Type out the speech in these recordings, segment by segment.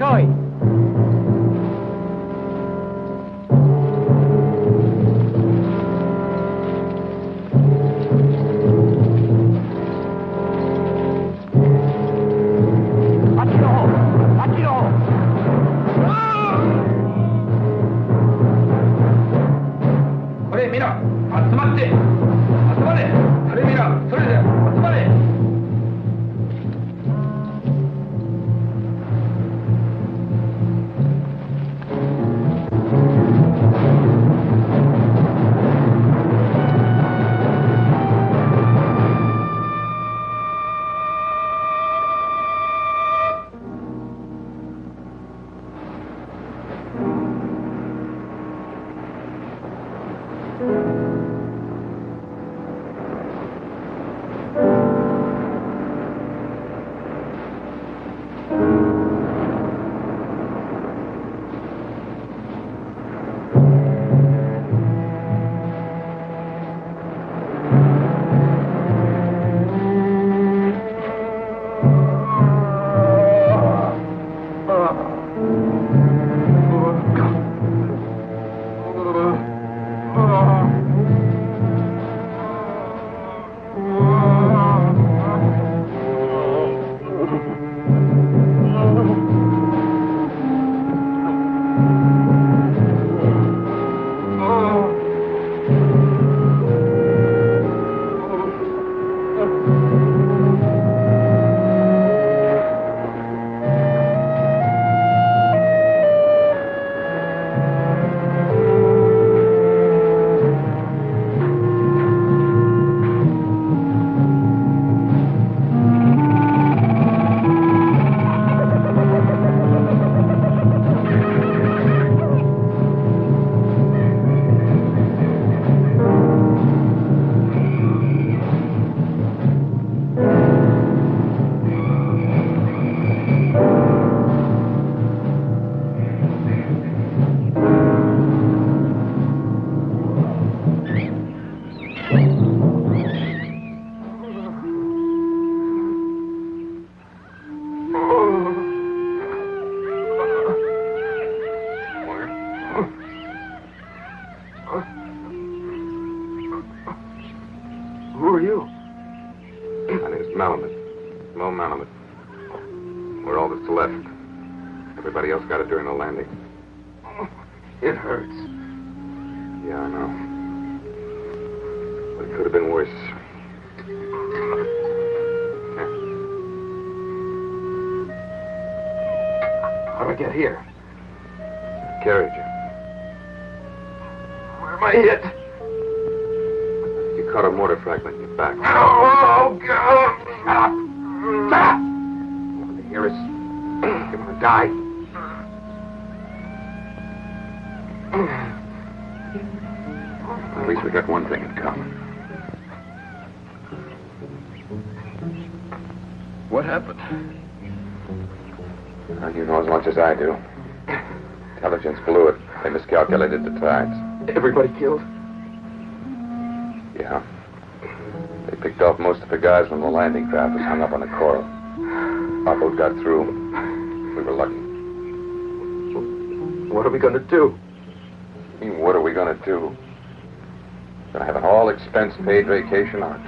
going.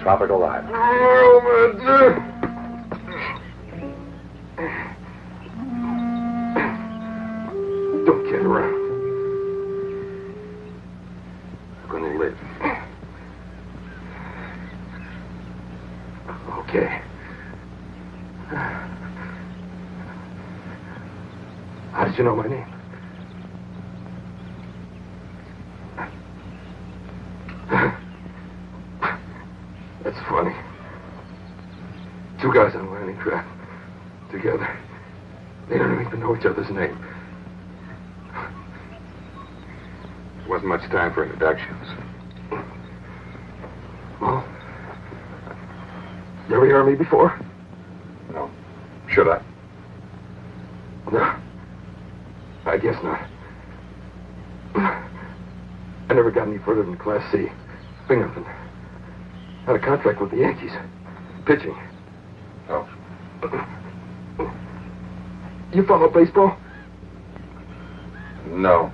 tropical life. Should I? No. I guess not. I never got any further than Class C. Binghamton. Had a contract with the Yankees. Pitching. Oh. You follow baseball? No.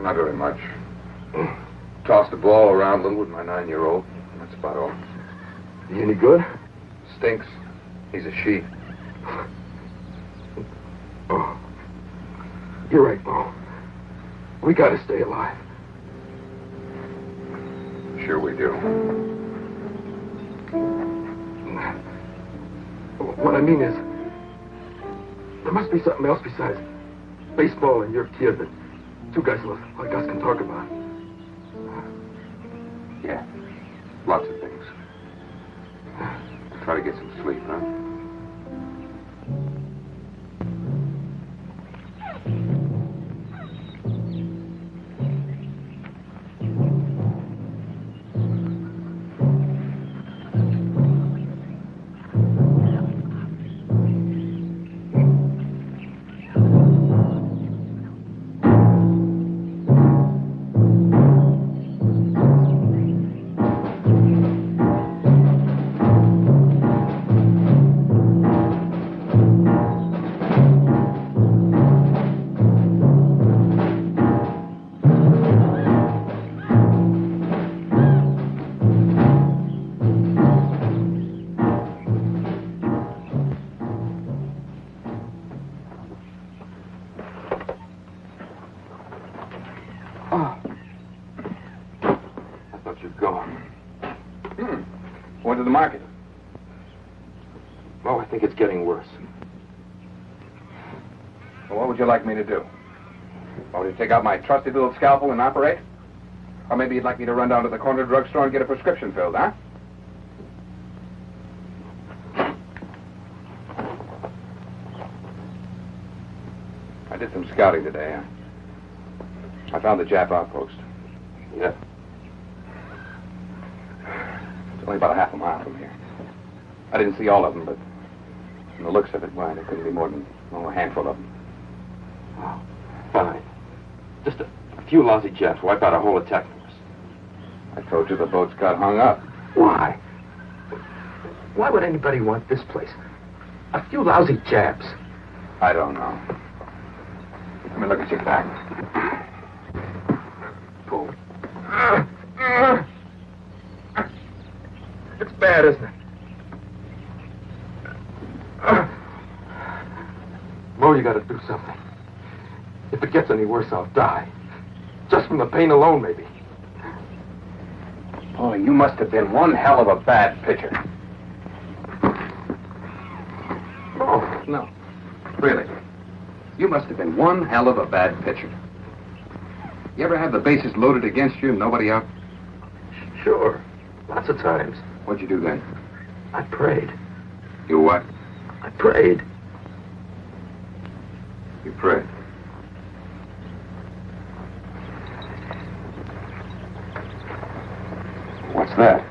Not very much. Tossed the ball around a little with my nine-year-old. That's about all. Any good? Stinks. He's a she. Oh. You're right, Mo. We gotta stay alive. Sure we do. What I mean is, there must be something else besides baseball and your kid that two guys like us can talk about. Yeah. Lots of things. Try to get some sleep, huh? Me to do? Want me to take out my trusty little scalpel and operate? Or maybe you'd like me to run down to the corner drugstore and get a prescription filled, huh? I did some scouting today. I found the Jap outpost. Yeah. It's only about a half a mile from here. I didn't see all of them, but from the looks of it, why, there couldn't be more than oh, a handful of them. Oh, fine. Just a, a few lousy Japs wipe out a whole attack force. I told you the boats got hung up. Why? Why would anybody want this place? A few lousy Japs. I don't know. Let me look at your back. Pull. It's bad, isn't it? Mo, you gotta do something. If it gets any worse, I'll die. Just from the pain alone, maybe. Oh, you must have been one hell of a bad pitcher. Oh, No. Really. You must have been one hell of a bad pitcher. You ever have the bases loaded against you and nobody out? sure. Lots of times. What'd you do then? I prayed. You what? I prayed. You prayed. What's that?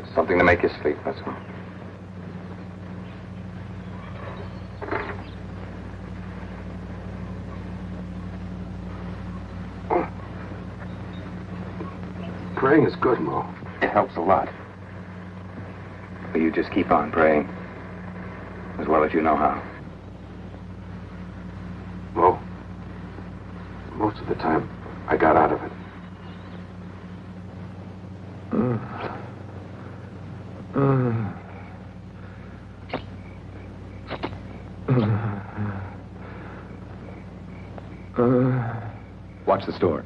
Just something to make you sleep, that's all. Oh. Praying is good, Mo. It helps a lot. But you just keep on praying. As well as you know how. Mo. Most of the time, I got out of it. Watch the store.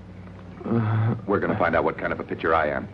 Uh, We're going to find out what kind of a pitcher I am.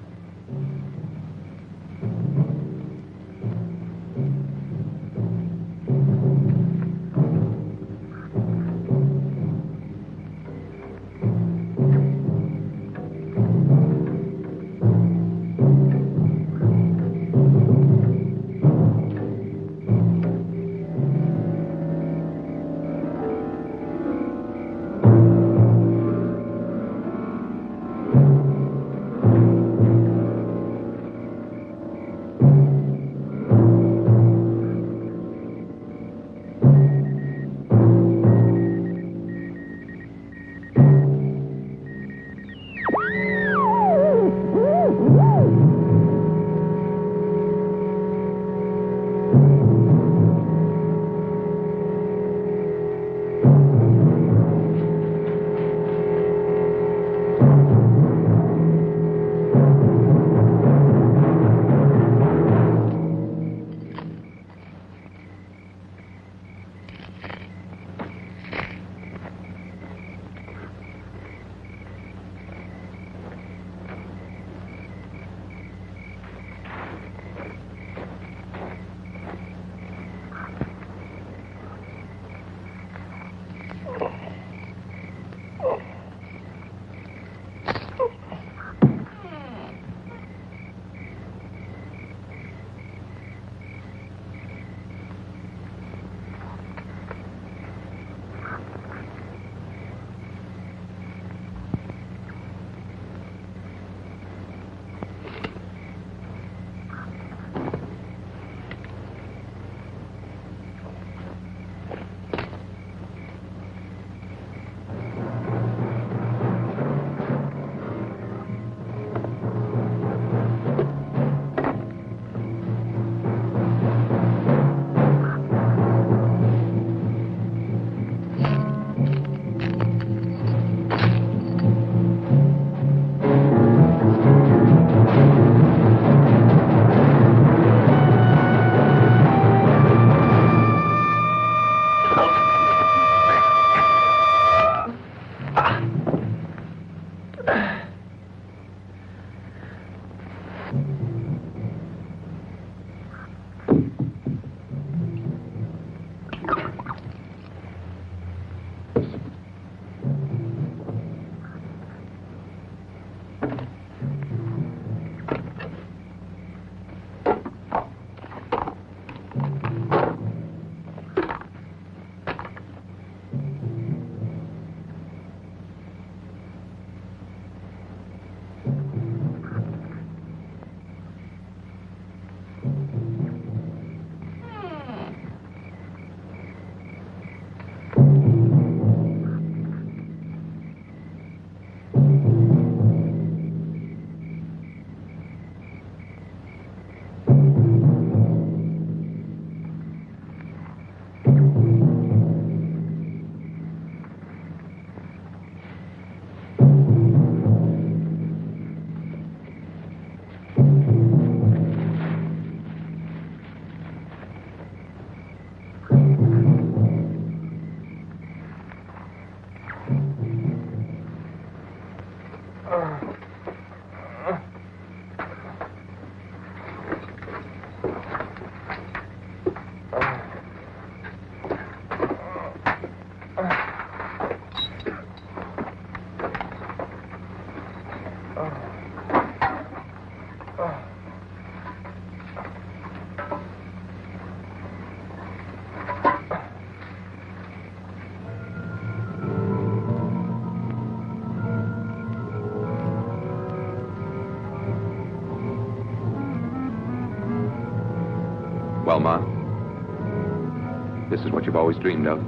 This is what you've always dreamed of.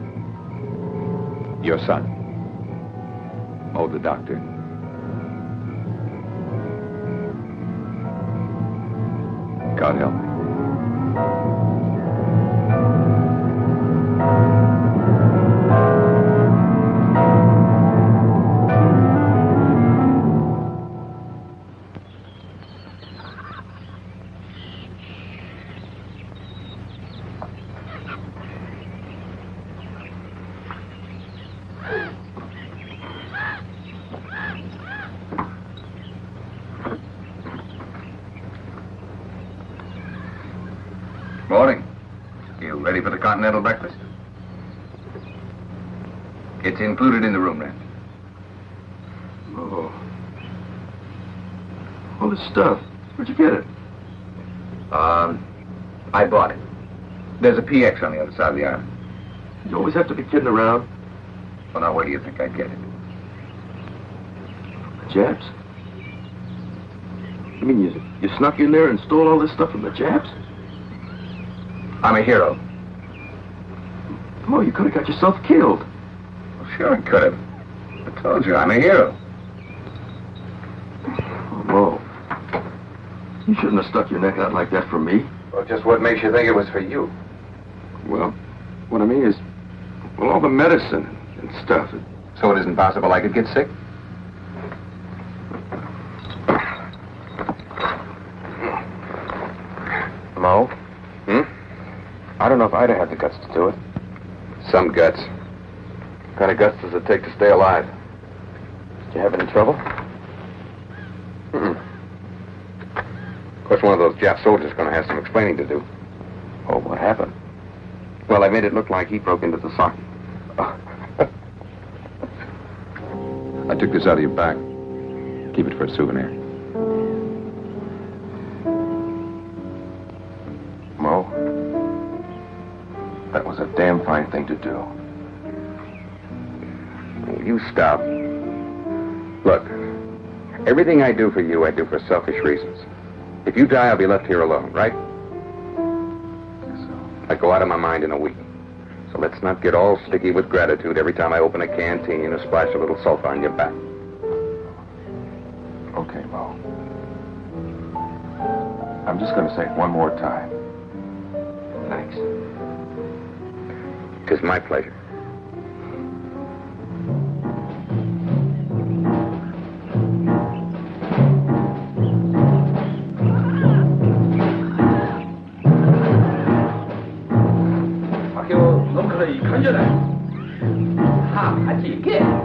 Your son. Oh, the doctor. God help me. It's included in the room rent. Oh. All this stuff. Where'd you get it? Um, I bought it. There's a PX on the other side of the island. You always have to be kidding around. Well, now, where do you think I'd get it? The Japs? You mean you, you snuck in there and stole all this stuff from the Japs? I'm a hero. Oh, you could have got yourself killed. Sure I could have. I told you, I'm a hero. Oh, Mo. You shouldn't have stuck your neck out like that for me. Well, just what makes you think it was for you? Well, what I mean is, well, all the medicine and stuff. So it isn't possible I could get sick? Mo? Hmm? I don't know if I'd have had the guts to do it. Some guts. What kind of guts does it take to stay alive? Did you have any trouble? Mm-mm. Of course, one of those Jap soldiers is going to have some explaining to do. Oh, what happened? Well, I made it look like he broke into the socket. I took this out of your back. Keep it for a souvenir. Mo, that was a damn fine thing to do. You stop? Look, everything I do for you, I do for selfish reasons. If you die, I'll be left here alone, right? I go out of my mind in a week. So let's not get all sticky with gratitude every time I open a canteen or splash a little sulfa on your back. Okay, Mo. I'm just going to say it one more time. Thanks. Tis my pleasure. you get.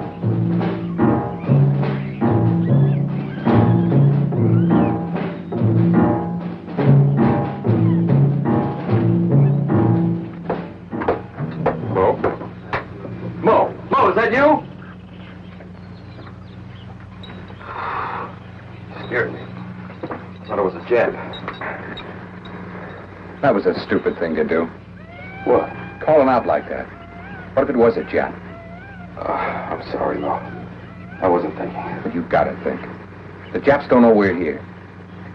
That was a stupid thing to do. What? Calling out like that. What if it was a jet? I'm sorry, Mo. I wasn't thinking. But you've got to think. The Japs don't know we're here.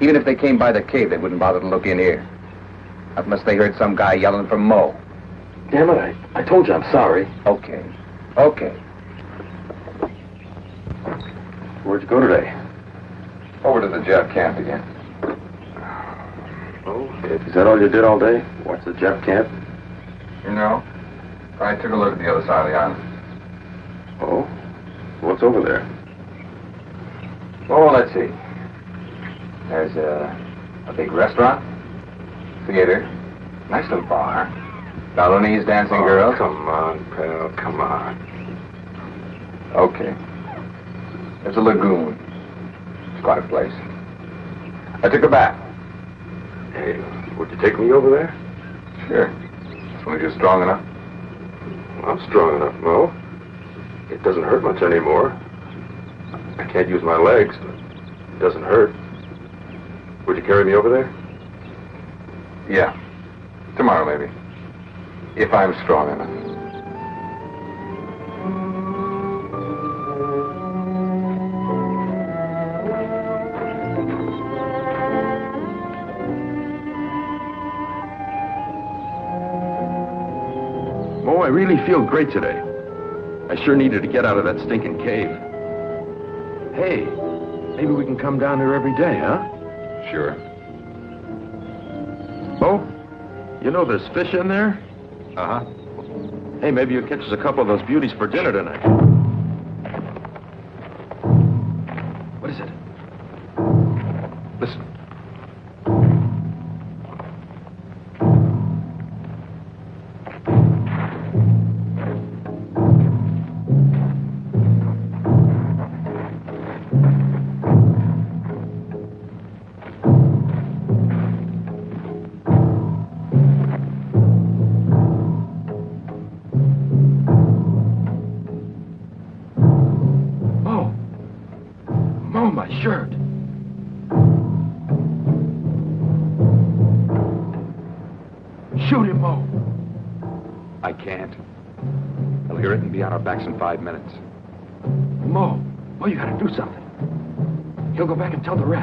Even if they came by the cave, they wouldn't bother to look in here. Not unless they heard some guy yelling for Mo. Damn it, I, I told you I'm sorry. Okay. Okay. Where'd you go today? Over to the Jap camp again. Oh, is that all you did all day? Watch the Jap camp? You know, I took a look at the other side of the island. Oh? What's over there? Oh, let's see. There's a, a big restaurant, theater, nice little bar, Balinese dancing Oh, girls. Come on, pal, come on. Okay. There's a lagoon. It's quite a place. I took a bath. Hey, would you take me over there? Sure. As long as you're strong enough. I'm strong enough, Mo. It doesn't hurt much anymore. I can't use my legs, but it doesn't hurt. Would you carry me over there? Yeah. Tomorrow, maybe. If I'm strong enough. Mo, I really feel great today. I sure needed to get out of that stinking cave. Hey, maybe we can come down here every day, huh? Sure. Mo, you know there's fish in there? Uh-huh. Hey, maybe you'll catch us a couple of those beauties for dinner tonight. Tell the rest.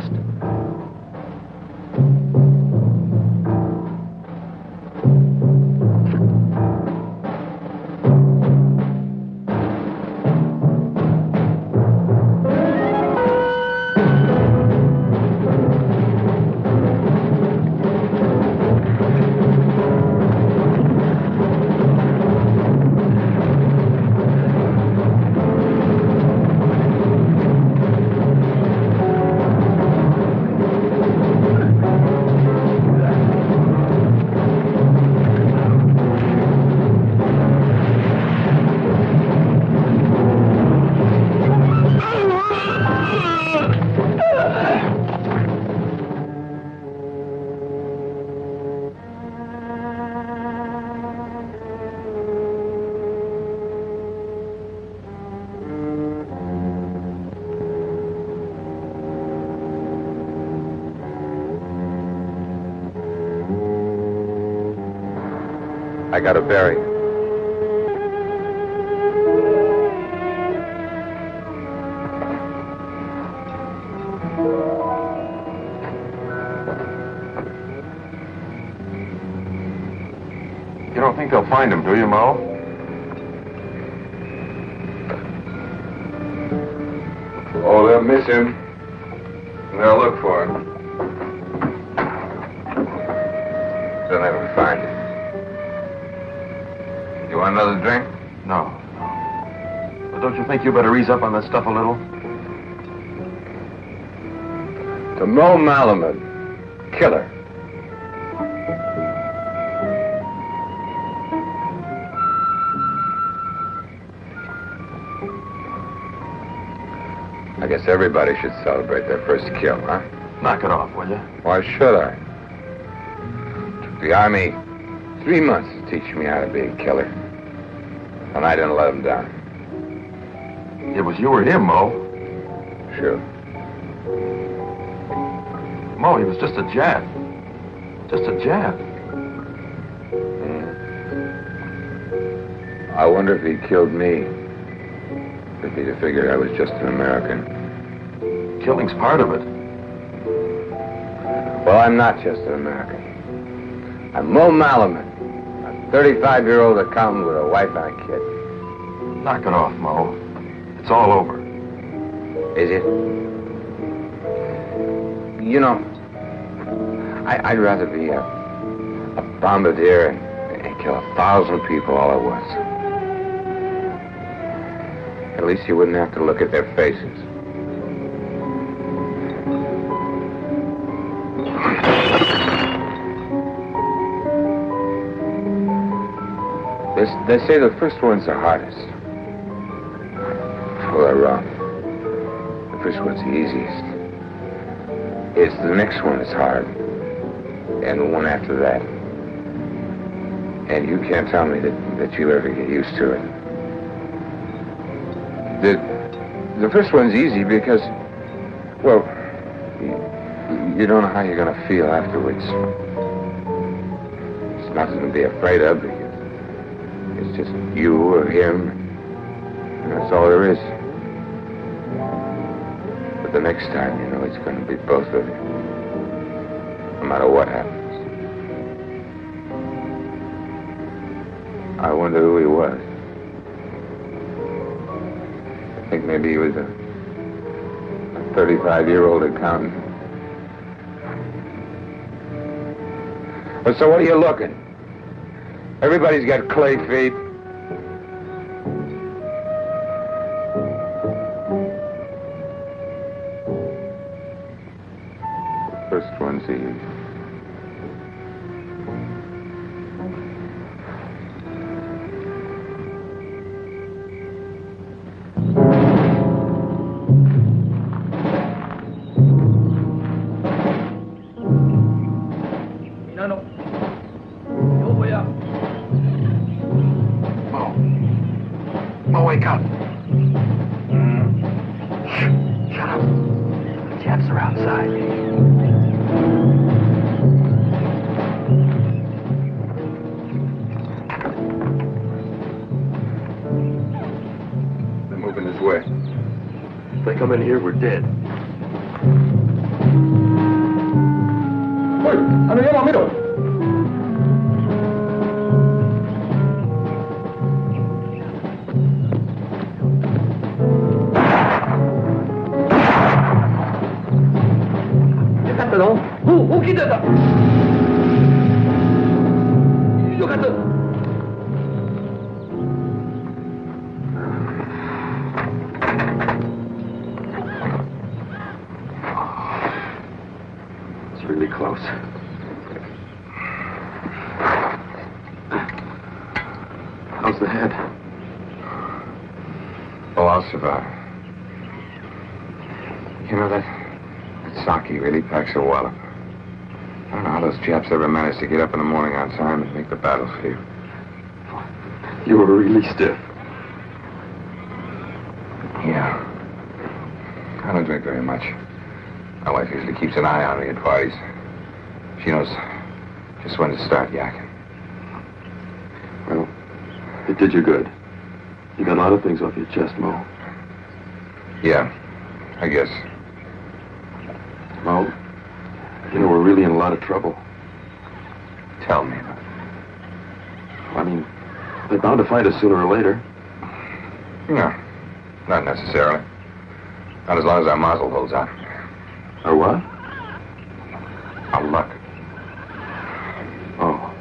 I got a berry. You don't think they'll find him, do you, Mo? Oh, they'll miss him. Don't think you better ease up on that stuff a little? To Mo Malaman, killer. I guess everybody should celebrate their first kill, huh? Knock it off, will you? Why should I? Took the army three months to teach me how to be a killer. And I didn't let them down. It was you or him, Mo. Sure. Mo, he was just a Jap. Just a Jap. I wonder if he killed me. If he'd have figured I was just an American. Killing's part of it. Well, I'm not just an American. I'm Mo Malaman, a 35-year-old accountant with a wife and a kid. Knock it off, Mo. It's all over. Is it? You know, I, would rather be a, a bombardier and, and kill a thousand people all at once. At least you wouldn't have to look at their faces. They, they say the first one's the hardest. Wrong. The first one's the easiest. It's the next one that's hard. And the one after that. And you can't tell me that, that you'll ever get used to it. The, the first one's easy because, well, you, you don't know how you're going to feel afterwards. It's nothing to be afraid of. It's just you or him. And that's all there is. The next time, you know, it's going to be both of you. No matter what happens. I wonder who he was. I think maybe he was a 35-year-old accountant. Well, so what are you looking? Everybody's got clay feet. あの山見ろ。よかったぞおお大きいだ a wallop. I don't know how those chaps ever managed to get up in the morning on time and make the battlefield. You were really stiff. Yeah. I don't drink very much. My wife usually keeps an eye on me at parties. She knows just when to start yakking. Well, it did you good. You got a lot of things off your chest, Mo. Yeah, I guess. Mo, you know, we're really in a lot of trouble. Tell me. I mean, they're bound to find us sooner or later. No, not necessarily. Not as long as our mazel holds out. Or what? Our luck. Oh.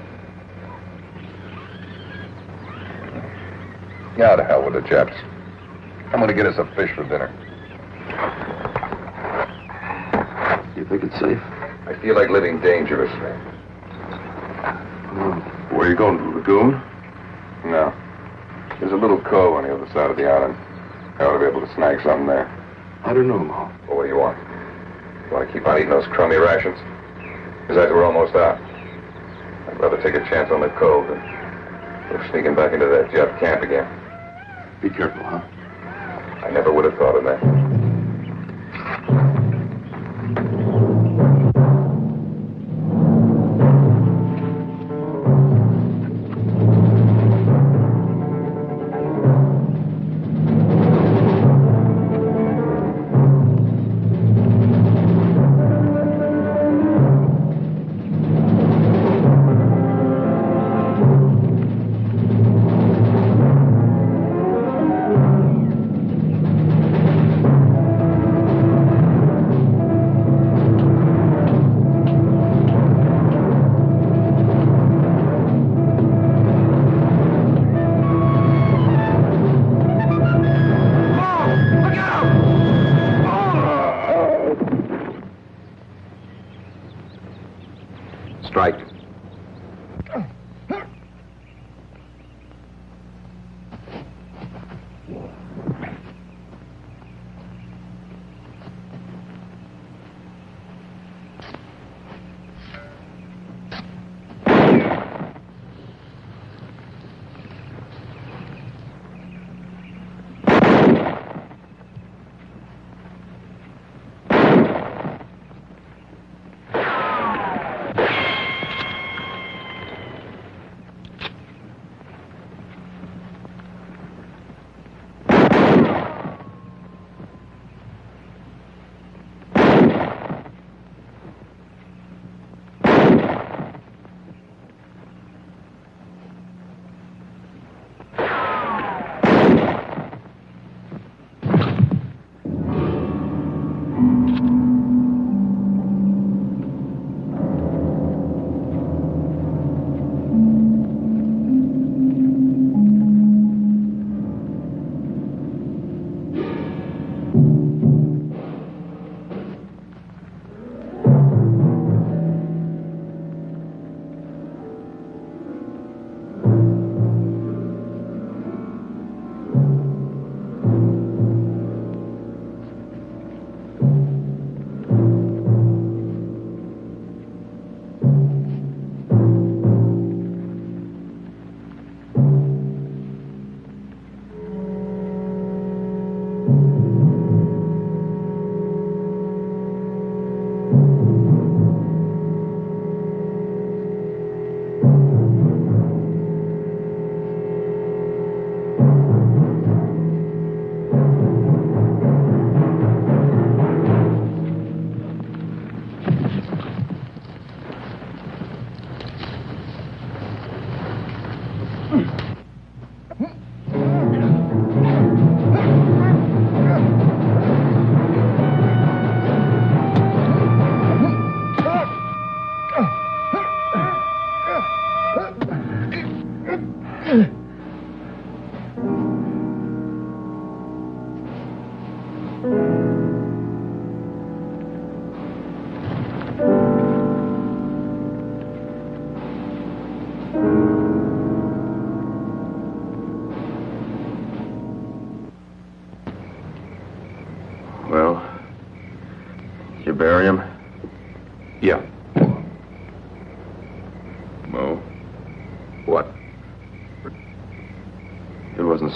Yeah, to hell with the Japs. I'm gonna get us a fish for dinner. You think it's safe? I feel like living dangerously. Where are you going, to the lagoon? No. There's a little cove on the other side of the island. I ought to be able to snag something there. I don't know, Ma. Well, what do you want? You want to keep on eating those crummy rations? Besides, we're almost out. I'd rather take a chance on the cove than go sneaking back into that Jap camp again. Be careful, huh? I never would have thought of that.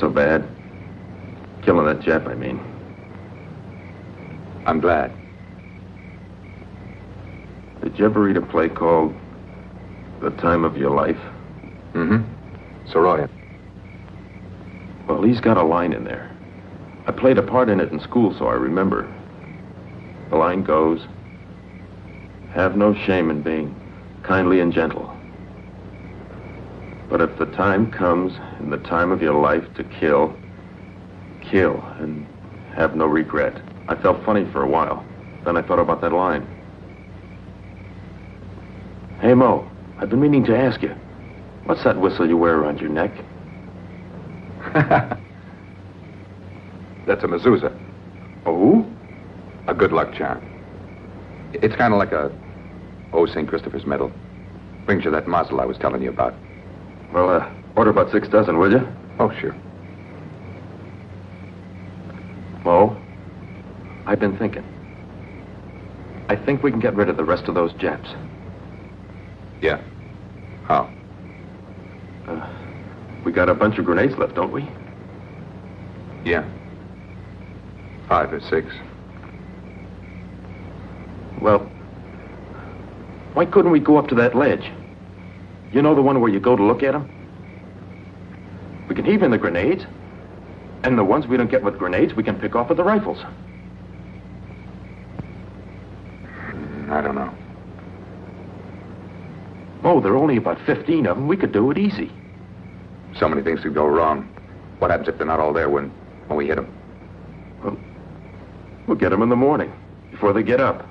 So bad. Killing that Jap, I mean. I'm glad. Did you ever read a play called The Time of Your Life? Mm-hmm. Saroyan. Well, he's got a line in there. I played a part in it in school, so I remember. The line goes, Have no shame in being kindly and gentle. But if the time comes in the time of your life to kill, kill and have no regret. I felt funny for a while. Then I thought about that line. Hey, Mo, I've been meaning to ask you. What's that whistle you wear around your neck? That's a mezuzah. Oh? A good luck charm. It's kind of like a Oh St. Christopher's medal. Brings you that mazel I was telling you about. Well, uh, order about six dozen, will you? Oh, sure. Mo, I've been thinking. I think we can get rid of the rest of those Japs. Yeah. How? Uh, we got a bunch of grenades left, don't we? Yeah. Five or six. Well, why couldn't we go up to that ledge? You know the one where you go to look at them? We can heave in the grenades, and the ones we don't get with grenades, we can pick off with the rifles. I don't know. Oh, there are only about 15 of them. We could do it easy. So many things could go wrong. What happens if they're not all there when, when we hit them? Well, we'll get them in the morning, before they get up.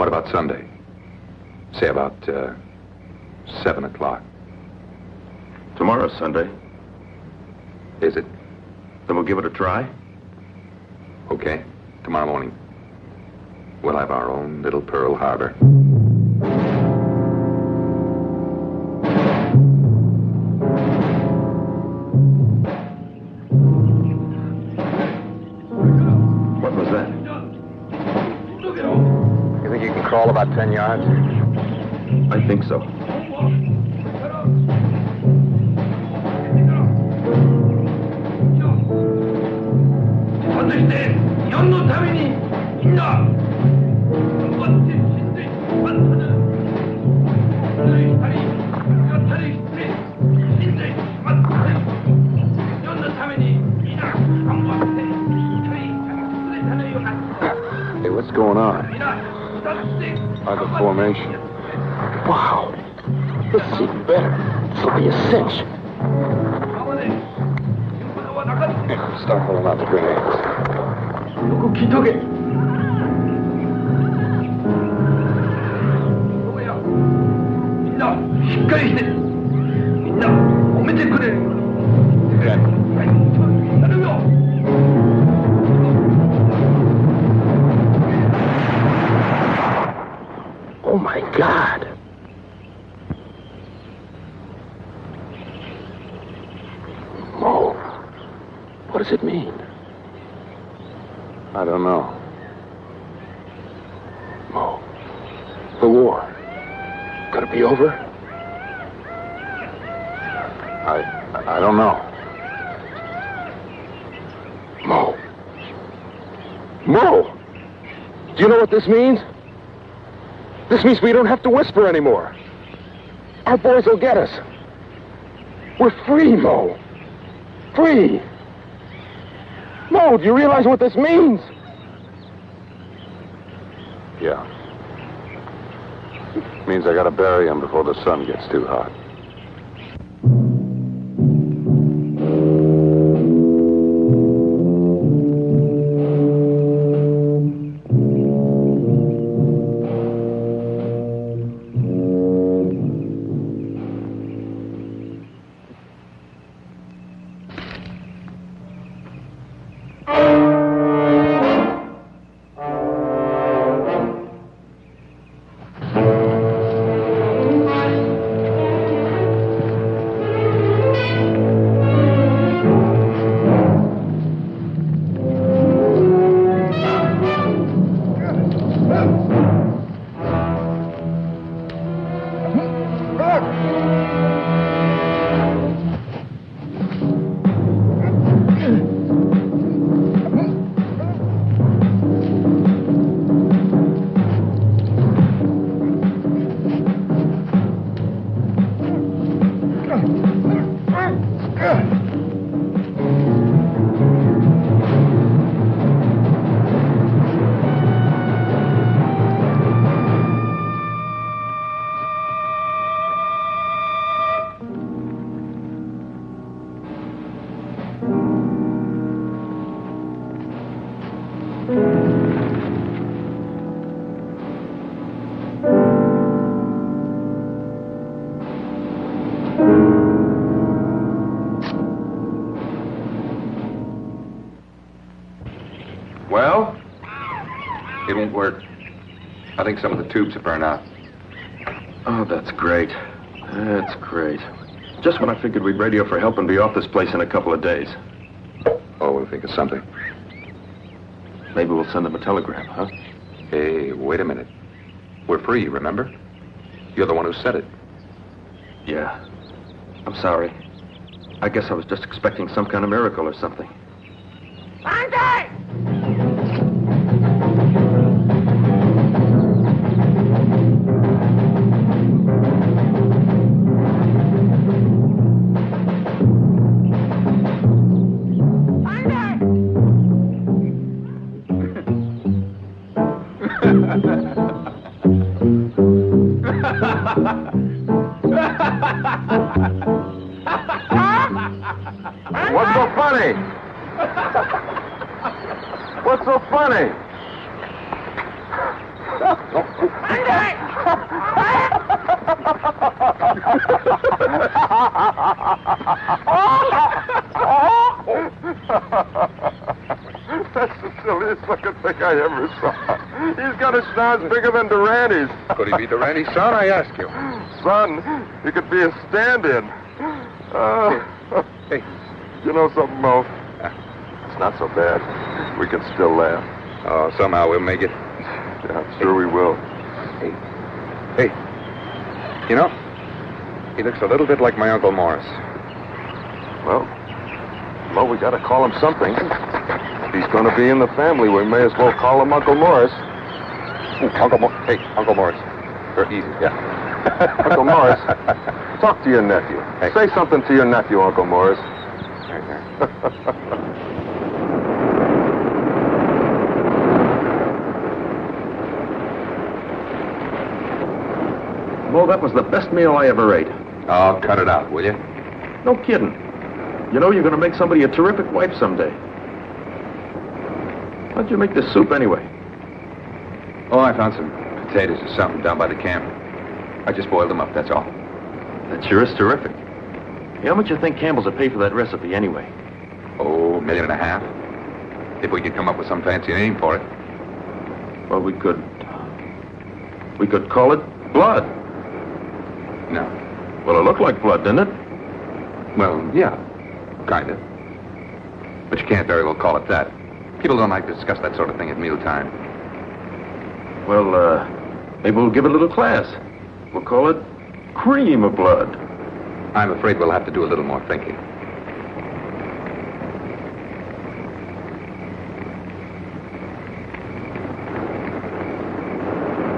What about Sunday? Say about uh, seven o'clock. Tomorrow's Sunday. Is it? Then we'll give it a try. Okay. Tomorrow morning. we'll have our own little Pearl Harbor. all about 10 yards? I think so. Hey, what's going on? by the formation. Wow. This is even better. This will be a cinch. Start holding out the grenades. Okay. Does it mean? I don't know. Mo, the war. Could it be over? I, I don't know. Mo. Mo! Do you know what this means? This means we don't have to whisper anymore. Our boys will get us. We're free, Mo. Free. Do you realize what this means? Yeah. Means I gotta bury him before the sun gets too hot. Think some of the tubes have burned out. Oh, that's great. That's great. Just when I figured we'd radio for help and be off this place in a couple of days. Oh, we'll think of something. Maybe we'll send them a telegram, huh? Hey, wait a minute. We're free, remember? You're the one who said it. Yeah. I'm sorry. I guess I was just expecting some kind of miracle or something. He's got a schnoz bigger than Durante's. Could he be Durante's son, I ask you? Son, he could be a stand-in. Uh, Hey. You know something, Mo? It's not so bad. We can still laugh. Oh, somehow we'll make it. Yeah, sure we will. Hey, Hey. you know, he looks a little bit like my Uncle Morris. Well, well, we gotta call him something. If he's gonna be in the family, we may as well call him Uncle Morris. Uncle Morris. Hey, Uncle Morris. Er, easy, yeah. Uncle Morris, talk to your nephew. Hey. Say something to your nephew, Uncle Morris. Well, that was the best meal I ever ate. Oh, cut it out, will you? No kidding. You know, you're going to make somebody a terrific wife someday. How'd you make this soup anyway? Oh, I found some potatoes or something down by the camp. I just boiled them up, that's all. That sure is terrific. How much you think Campbell's would pay for that recipe anyway? Oh, a million and a half. If we could come up with some fancy name for it. Well, we could. We could call it blood. No. Well, it looked like blood, didn't it? Well, yeah, kind of. But you can't very well call it that. People don't like to discuss that sort of thing at mealtime. Well, uh, maybe we'll give it a little class. We'll call it cream of blood. I'm afraid we'll have to do a little more thinking.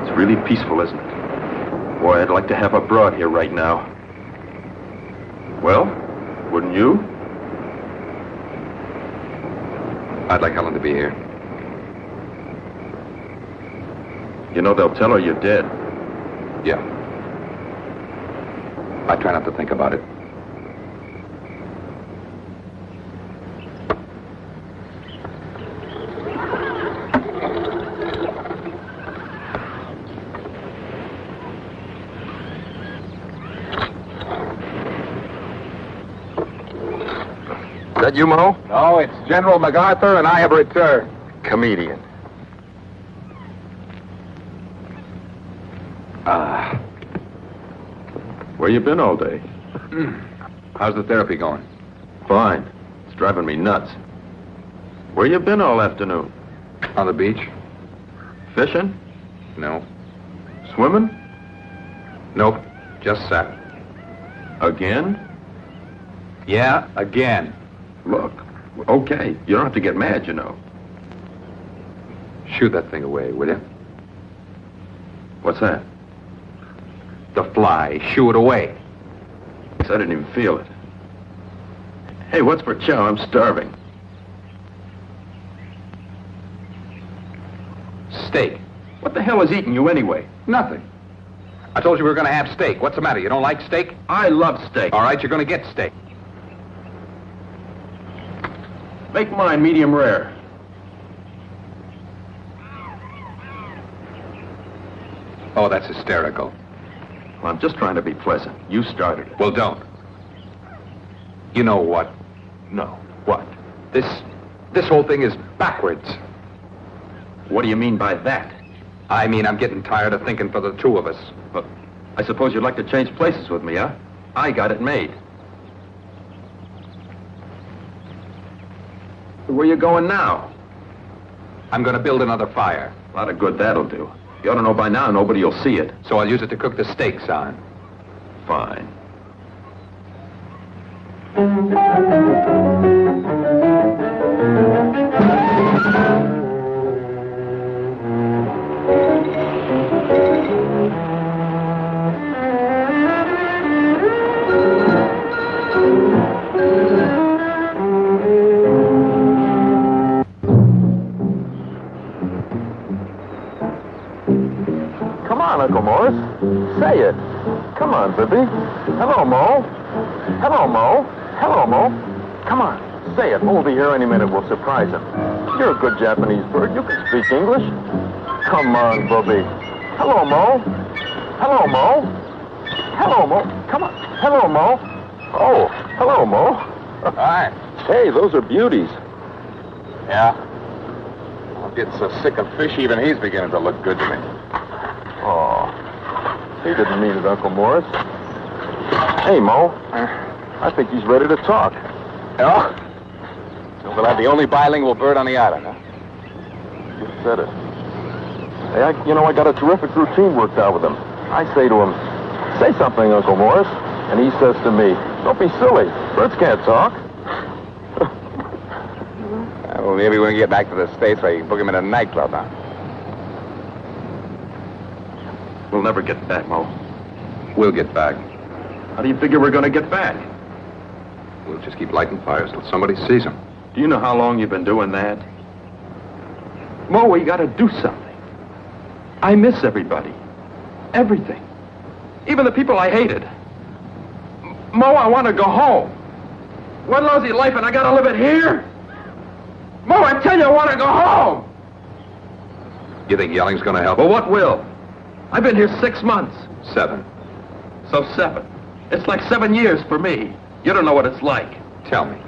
It's really peaceful, isn't it? Boy, I'd like to have a broad here right now. Well, wouldn't you? I'd like Helen to be here. You know, they'll tell her you're dead. Yeah. I try not to think about it. Is that you, Mo? No, it's General MacArthur, and I have returned. Comedian. Ah. Where you been all day? How's the therapy going? Fine. It's driving me nuts. Where you been all afternoon? On the beach? Fishing? No. Swimming? Nope. Just sat. Again? Yeah, again. Look, okay. You don't have to get mad, you know. Shoot that thing away, will you? What's that? The fly. Shoo it away. I didn't even feel it. Hey, what's for chow? I'm starving. Steak. What the hell is eating you anyway? Nothing. I told you we were going to have steak. What's the matter? You don't like steak? I love steak. All right, you're going to get steak. Make mine medium rare. Oh, that's hysterical. Well, I'm just trying to be pleasant. You started it. Well, don't. You know what? No. What? This, this whole thing is backwards. What do you mean by that? I mean, I'm getting tired of thinking for the two of us. Well, I suppose you'd like to change places with me, huh? I got it made. Where you going now? I'm going to build another fire, A lot of good that'll do. You ought to know by now nobody will see it. so I'll use it to cook the steaks on. Fine. Say it. Come on, Bippy. Hello, Mo. Hello, Mo. Hello, Mo. Come on. Say it. We'll be here any minute. We'll surprise him. You're a good Japanese bird. You can speak English. Come on, Bubby. Hello, Mo. Hello, Mo. Hello, Mo. Come on. Hello, Mo. Oh, hello, Mo. Hi. Hey, those are beauties. Yeah? gets so sick of fish, even he's beginning to look good to me. Oh, he didn't mean it, Uncle Morris. Hey, Mo. I think he's ready to talk. Oh? So we'll have the only bilingual bird on the island, huh? You said it. Hey, I, you know, I got a terrific routine worked out with him. I say to him, say something, Uncle Morris. And he says to me, don't be silly. Birds can't talk. Well, maybe when we get back to the States, I can book him in a nightclub, huh? We'll never get back, Mo. We'll get back. How do you figure we're going to get back? We'll just keep lighting fires till somebody sees them. Do you know how long you've been doing that? Mo, we got to do something. I miss everybody. Everything. Even the people I hated. Mo, I want to go home. One lousy life and I got to live it here? Mo, I tell you, I want to go home. You think yelling's gonna help? Well, what will? I've been here six months. Seven. So seven. It's like seven years for me. You don't know what it's like. Tell me.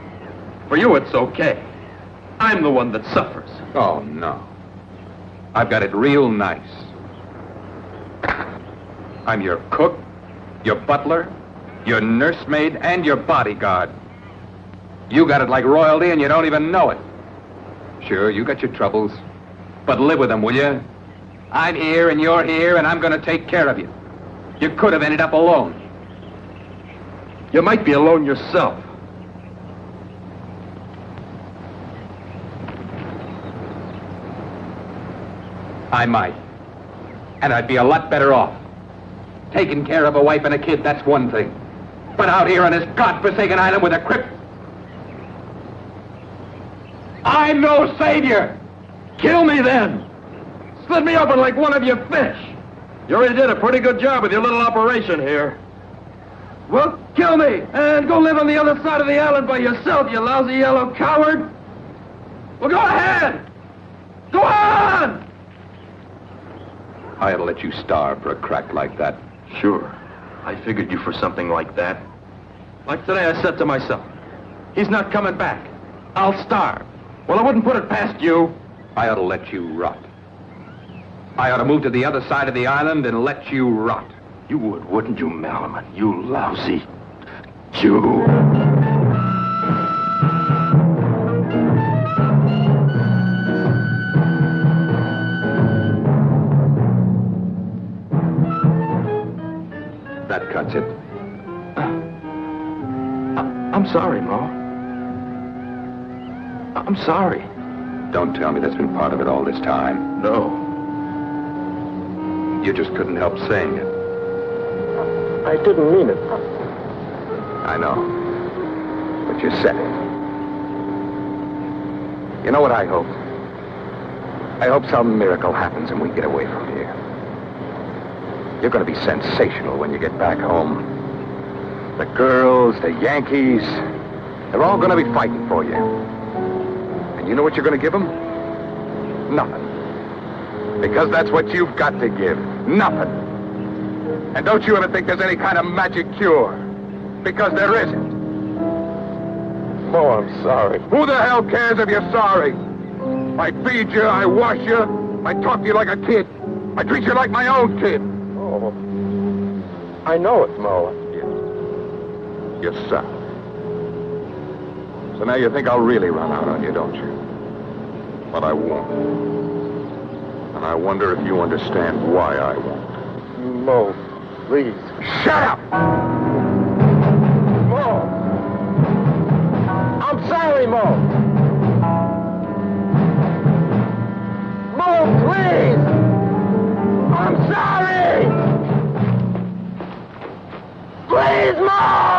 For you, it's okay. I'm the one that suffers. Oh, no. I've got it real nice. I'm your cook, your butler, your nursemaid, and your bodyguard. You got it like royalty and you don't even know it. Sure, you got your troubles, but live with them, will you? I'm here and you're here and I'm going to take care of you. You could have ended up alone. You might be alone yourself. I might. And I'd be a lot better off. Taking care of a wife and a kid, that's one thing. But out here on this godforsaken island with a crip... I'm no savior! Kill me then! Slit me open like one of your fish! You already did a pretty good job with your little operation here. Well, kill me and go live on the other side of the island by yourself, you lousy yellow coward! Well, go ahead! Go on! I ought to let you starve for a crack like that. Sure. I figured you for something like that. Like today, I said to myself, he's not coming back. I'll starve. Well, I wouldn't put it past you. I ought to let you rot. I ought to move to the other side of the island and let you rot. You would, wouldn't you, Malaman? You lousy Jew. That cuts it. Uh, I'm sorry, Ma. I'm sorry. Don't tell me that's been part of it all this time. No. You just couldn't help saying it. I didn't mean it. I know. But you said it. You know what I hope? I hope some miracle happens and we get away from here. You're going to be sensational when you get back home. The girls, the Yankees, they're all going to be fighting for you. And you know what you're going to give them? Nothing. Because that's what you've got to give. Nothing. And don't you ever think there's any kind of magic cure. Because there isn't. Mo, I'm sorry. Who the hell cares if you're sorry? I feed you, I wash you, I talk to you like a kid. I treat you like my own kid. Oh, I know it, Mo. Yes, sir. So now you think I'll really run out on you, don't you? But I won't. And I wonder if you understand why I won't. Mo, please. Shut up! Mo! I'm sorry, Mo. Mo, please! I'm sorry! Please, Mo! Mo,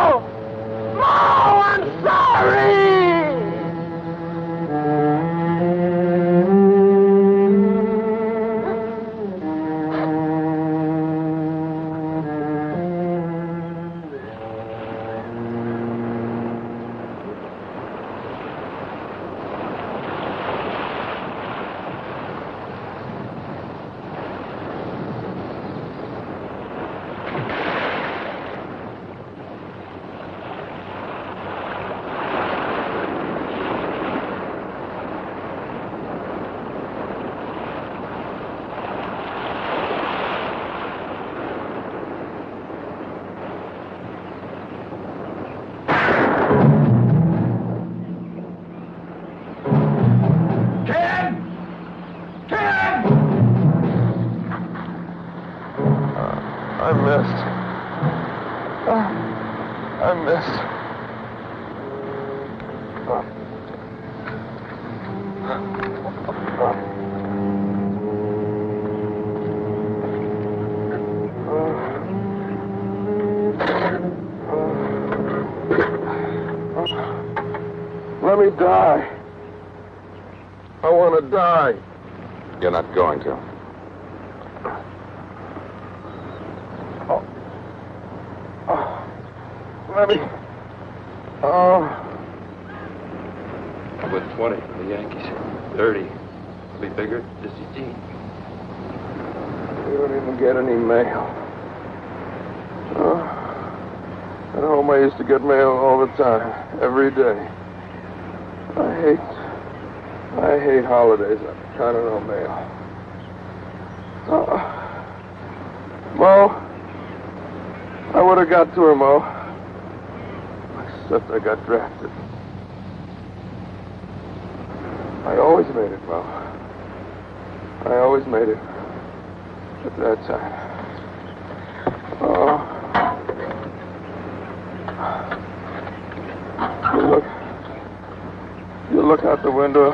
Except I got drafted. I always made it, Mo. I always made it. At that time. Oh. You look. You look out the window.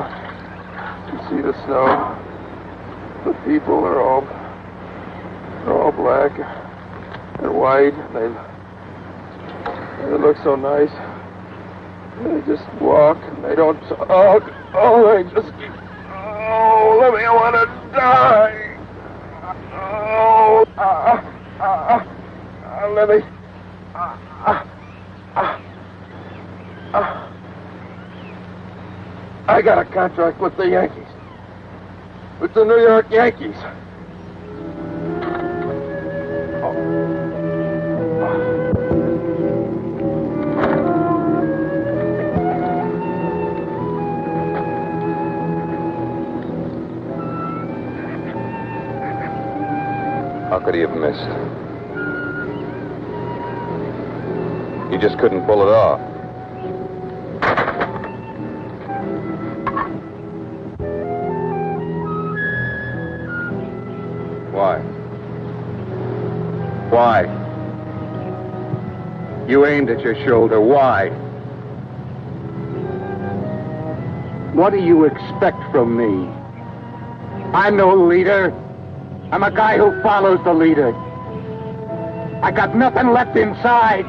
You see the snow. The people are all. They're all black. They're white. They. They look so nice. They just walk. And they don't talk. Oh, they just keep. Oh, let me. I want to die. Oh, ah, ah, ah, let me. Ah, ah, ah, ah. I got a contract with the Yankees. With the New York Yankees. How could he have missed? He just couldn't pull it off. Why? Why? You aimed at your shoulder. Why? What do you expect from me? I'm no leader. I'm a guy who follows the leader. I got nothing left inside.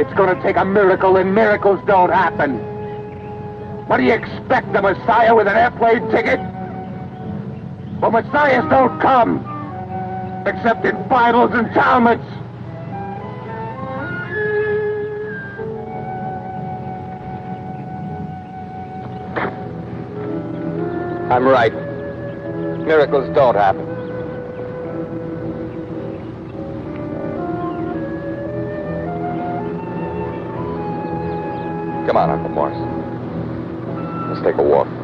It's gonna take a miracle, and miracles don't happen. What do you expect, the Messiah with an airplane ticket? Well, Messiahs don't come, except in Bibles and Talmuds. I'm right. Miracles don't happen. Come on, Uncle Morris. Let's take a walk.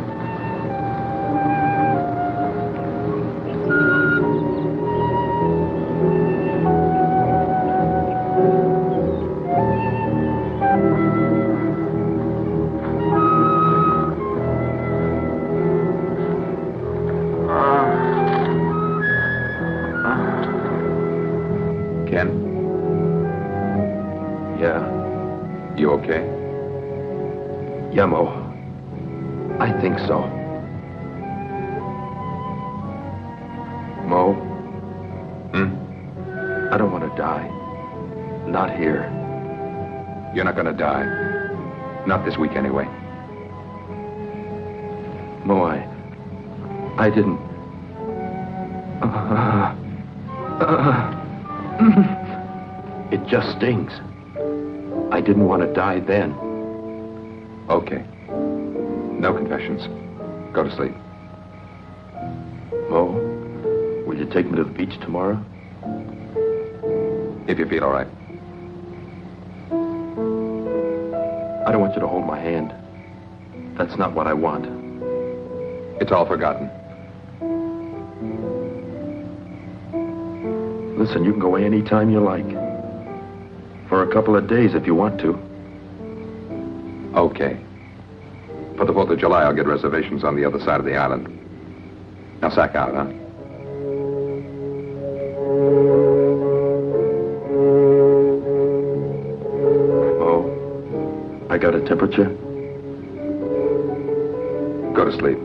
This week, anyway. Mo, I. I didn't. It just stings. I didn't want to die then. Okay. No confessions. Go to sleep. Mo, will you take me to the beach tomorrow? If you feel all right. I don't want you to hold my hand. That's not what I want. It's all forgotten. Listen, you can go away any time you like. For a couple of days if you want to. Okay. For the 4th of July, I'll get reservations on the other side of the island. Now sack out, huh? Temperature. Go to sleep.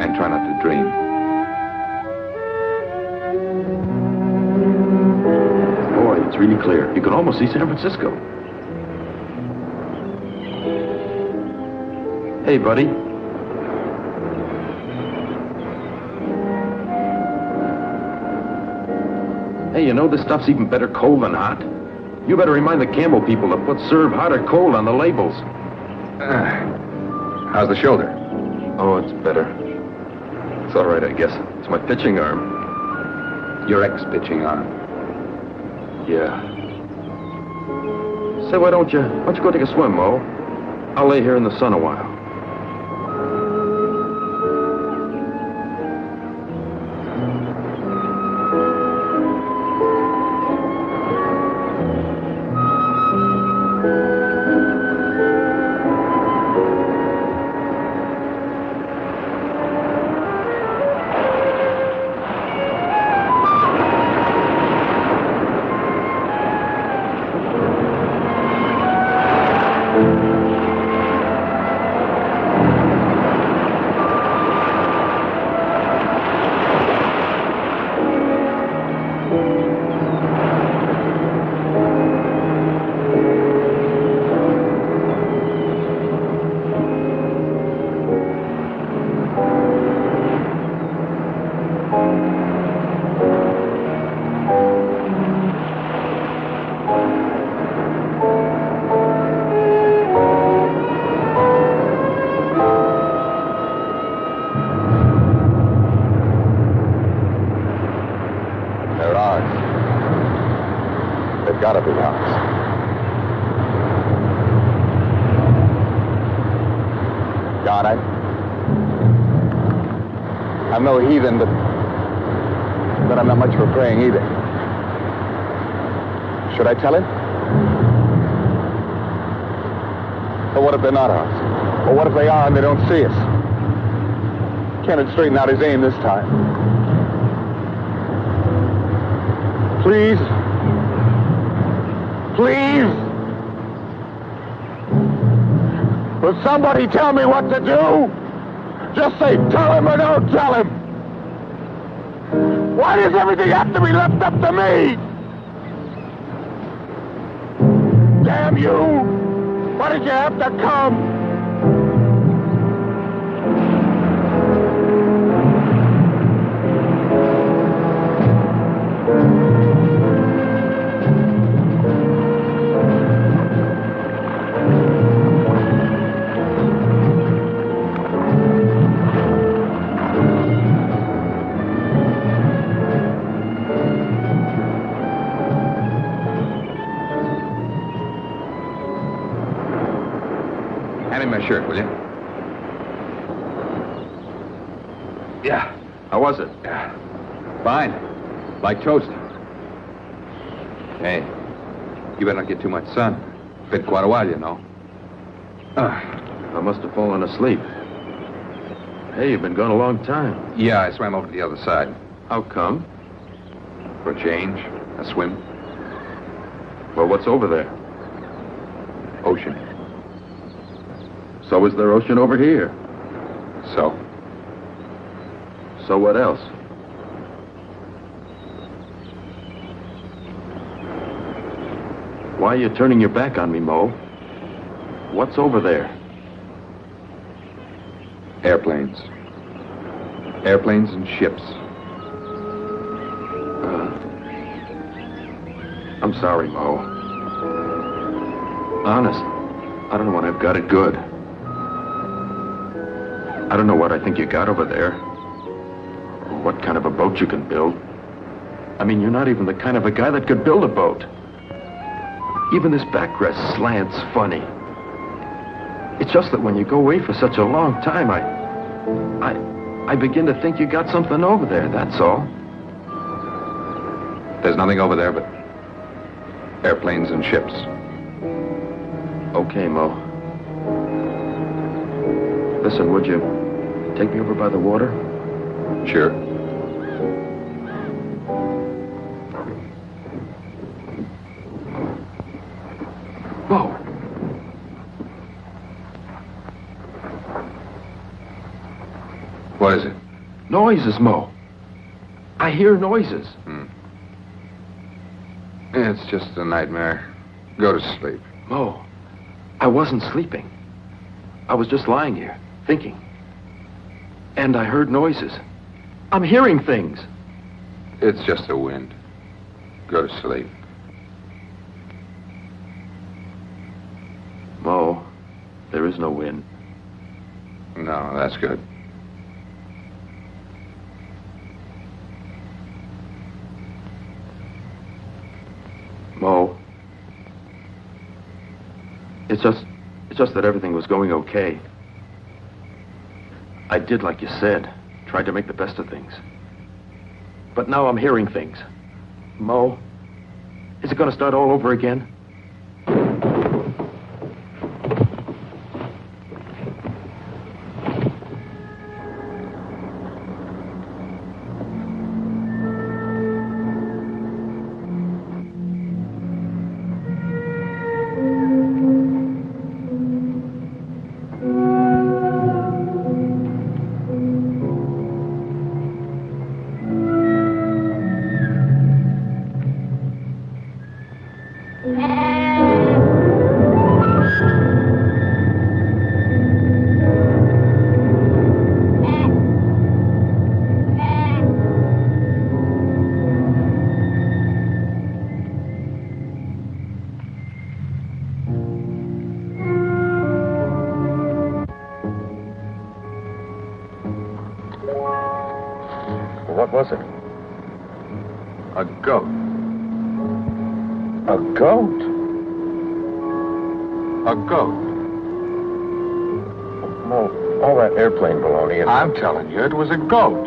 And try not to dream. Boy, it's really clear. You can almost see San Francisco. Hey, buddy. Hey, you know this stuff's even better cold than hot. You better remind the Campbell people to put serve hot or cold on the labels. Ah. How's the shoulder? Oh, it's better. It's all right, I guess. It's my pitching arm. Your ex-pitching arm. Yeah. Say, why don't you, why don't you go take a swim, Mo? I'll lay here in the sun a while. Straighten out his aim this time. Please. Please. Will somebody tell me what to do? Just say tell him or don't tell him. Why does everything have to be left up to me? Damn you! Why did you have to come? Toast. Hey, you better not get too much sun. Been quite a while, you know. Ah, I must have fallen asleep. Hey, you've been gone a long time. Yeah, I swam over to the other side. How come? For a change, a swim, Well, what's over there? ocean. So is there ocean over here. So, So what else? Why are you turning your back on me, Mo? What's over there? airplanes. Airplanes and ships. Uh, I'm sorry, Mo. Honest, I don't know what I've got it good. I don't know what I think you got over there. Or what kind of a boat you can build. I mean, you're not even the kind of a guy that could build a boat. Even this backrest slant's funny. It's just that when you go away for such a long time, I... I... I begin to think you got something over there, that's all. There's nothing over there but airplanes and ships. Okay, Mo. Listen, would you take me over by the water? Sure. Noises, Mo. I hear noises. Hmm. It's just a nightmare. Go to sleep. Mo, I wasn't sleeping. I was just lying here, thinking. And I heard noises. I'm hearing things. It's just the wind. Go to sleep. Mo, there is no wind. No, that's good. Mo. It's just it's just that everything was going okay. I did like you said, tried to make the best of things. But now I'm hearing things. Mo, is it going to start all over again? What was it? A goat. A goat? A goat. Mo, all that airplane baloney and I'm telling you, it was a goat.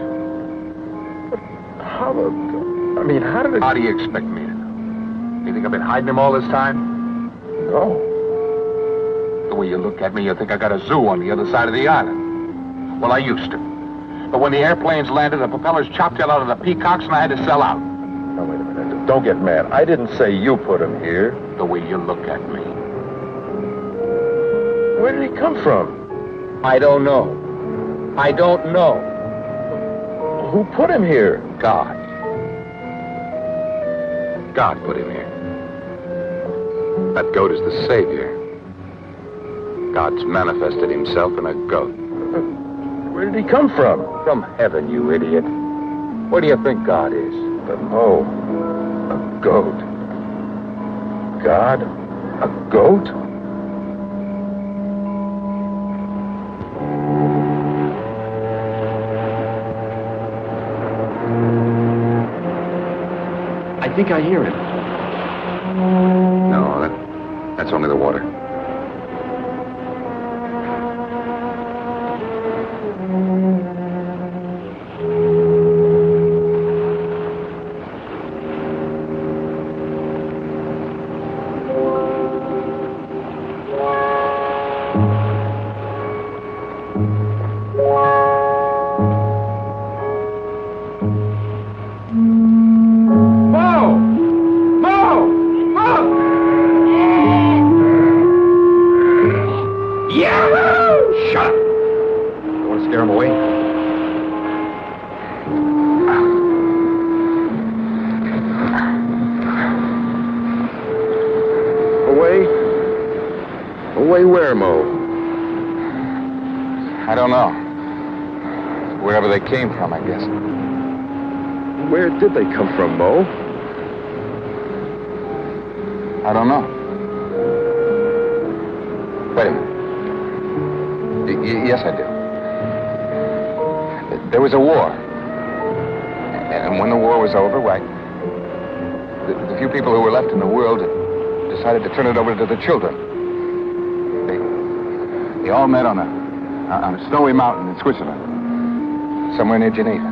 how the... I mean, how did it... How do you expect me to know? You think I've been hiding him all this time? No. The way you look at me, you think I got a zoo on the other side of the island. Well, I used to. But when the airplanes landed, the propellers chopped hell out of the peacocks, and I had to sell out. Now, wait a minute. Don't get mad. I didn't say you put him here. The way you look at me. Where did he come from? I don't know. I don't know. Who put him here? God. God put him here. That goat is the savior. God's manifested himself in a goat. He come from? From heaven, you idiot. Where do you think God is? But Mo, a goat. God, a goat? I think I hear it. I don't know. Wherever they came from, I guess. Where did they come from, Mo? I don't know. Wait a minute. Y- yes, I do. There was a war. And when the war was over, why, the, the few people who were left in the world decided to turn it over to the children. They, they all met on a, on a snowy mountain in Switzerland, somewhere near Geneva.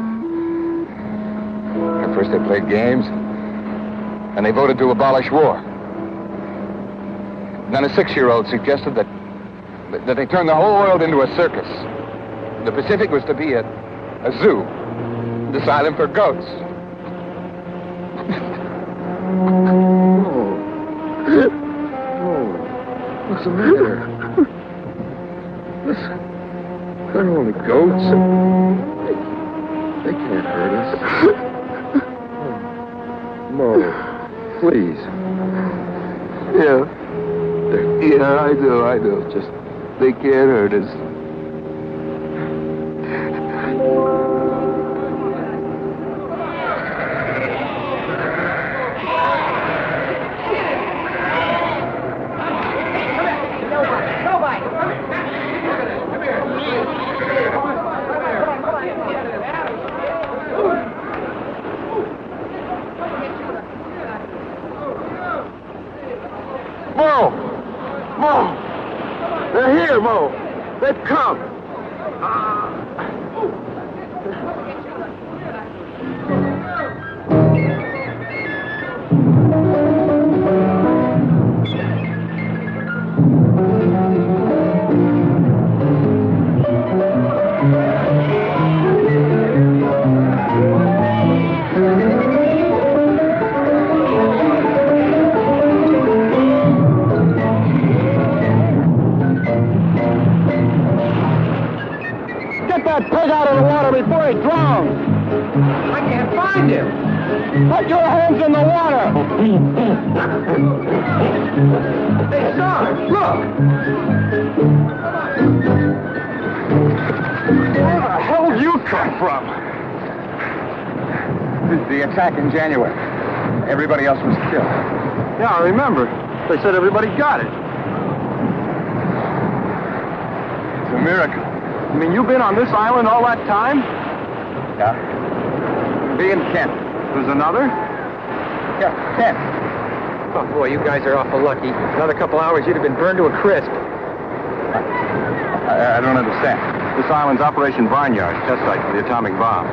At first they played games, and they voted to abolish war. Then a six-year-old suggested that that they turn the whole world into a circus. The Pacific was to be a, a zoo, an asylum for goats. Oh. Oh. What's the matter? Listen, they're only goats. They, they can't hurt us. Mo, please. Yeah. Yeah, I know, I know. Just, they can't hurt us. Water before he drowns! I can't find him. Put your hands in the water! Hey, Sarge, look. Where the hell did you come from? The attack in January. Everybody else was killed. Yeah, I remember. They said everybody got it. It's a miracle. I mean, you've been on this island all that time? Yeah. Me and Kent. There's another? Yeah, Kent. Oh, boy, you guys are awful lucky. Another couple hours, you'd have been burned to a crisp. I, I don't understand. This island's Operation Barnyard, test site for the atomic bomb.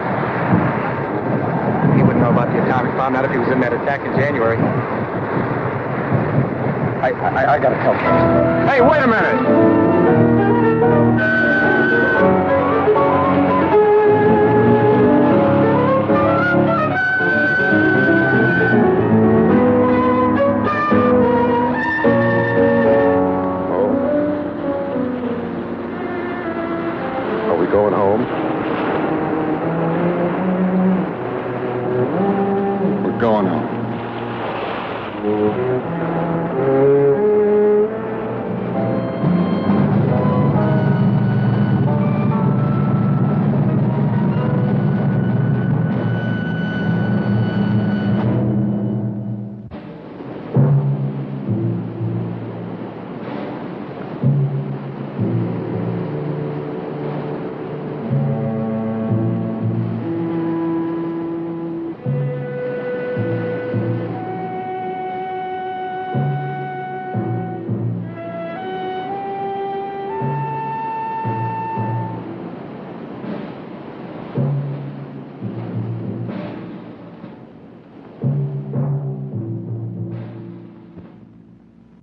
He wouldn't know about the atomic bomb, not if he was in that attack in January. I, I, I gotta tell Kent. Hey, wait a minute!